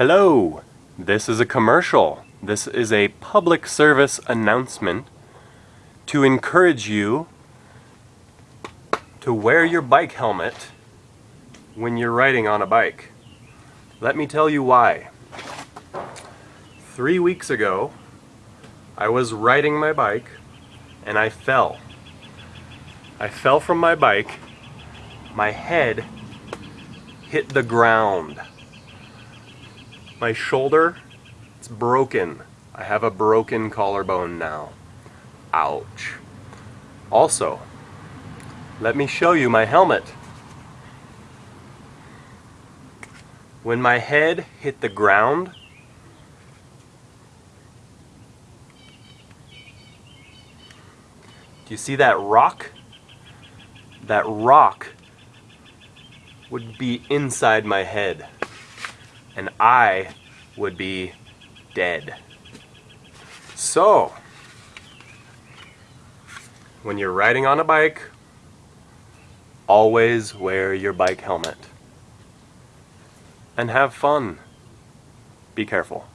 Hello, this is a commercial. This is a public service announcement to encourage you to wear your bike helmet when you're riding on a bike. Let me tell you why. Three weeks ago, I was riding my bike and I fell. I fell from my bike, my head hit the ground. My shoulder, it's broken. I have a broken collarbone now. Ouch. Also, let me show you my helmet. When my head hit the ground, do you see that rock? That rock would be inside my head and I would be dead. So, when you're riding on a bike, always wear your bike helmet. And have fun. Be careful.